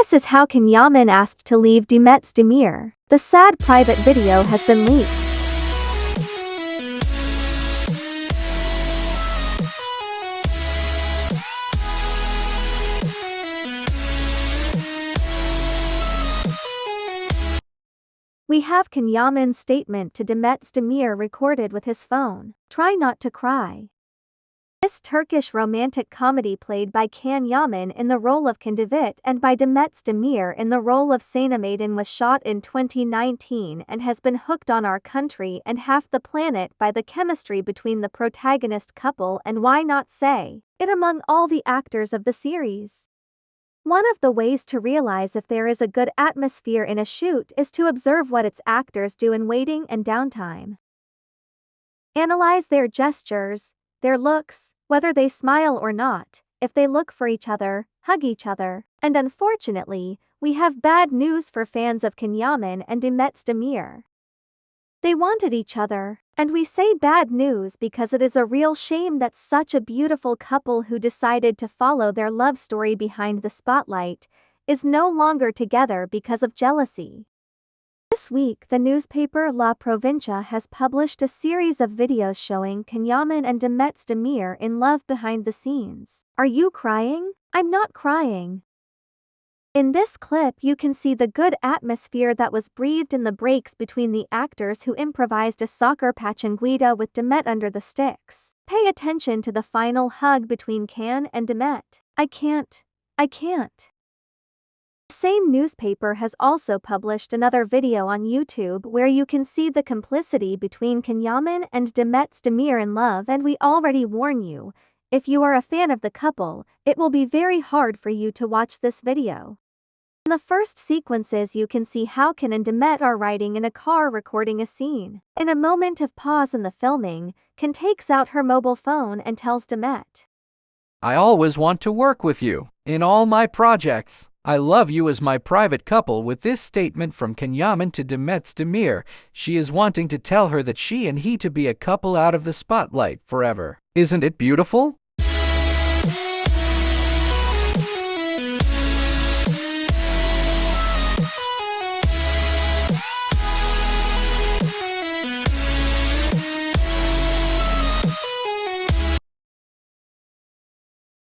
This is how Can Yaman asked to leave Demet Özdemir. The sad private video has been leaked. We have Can Yaman's statement to Demet Özdemir recorded with his phone. Try not to cry. This Turkish romantic comedy played by Can Yaman in the role of Can Divit and by Demet Demir in the role of Maiden was shot in 2019 and has been hooked on our country and half the planet by the chemistry between the protagonist couple and why not say it among all the actors of the series. One of the ways to realize if there is a good atmosphere in a shoot is to observe what its actors do in waiting and downtime. Analyze their gestures, their looks, whether they smile or not, if they look for each other, hug each other, and unfortunately, we have bad news for fans of Can Yaman and Demet Demir. They wanted each other, and we say bad news because it is a real shame that such a beautiful couple who decided to follow their love story behind the spotlight is no longer together because of jealousy. This week, the newspaper La Provincia has published a series of videos showing Can Yaman and Demet Demir in love behind the scenes. Are you crying? I'm not crying. In this clip you can see the good atmosphere that was breathed in the breaks between the actors who improvised a soccer pachanguita with Demet under the sticks. Pay attention to the final hug between Can and Demet. I can't. I can't. Same newspaper has also published another video on YouTube where you can see the complicity between Can Yaman and Demet Demir in love and we already warn you, if you are a fan of the couple, it will be very hard for you to watch this video. In the first sequences you can see how Can and Demet are riding in a car recording a scene. In a moment of pause in the filming, Can takes out her mobile phone and tells Demet. I always want to work with you, in all my projects. I love you as my private couple with this statement from Can Yaman to Demet Demir. She is wanting to tell her that she and he to be a couple out of the spotlight forever. Isn't it beautiful?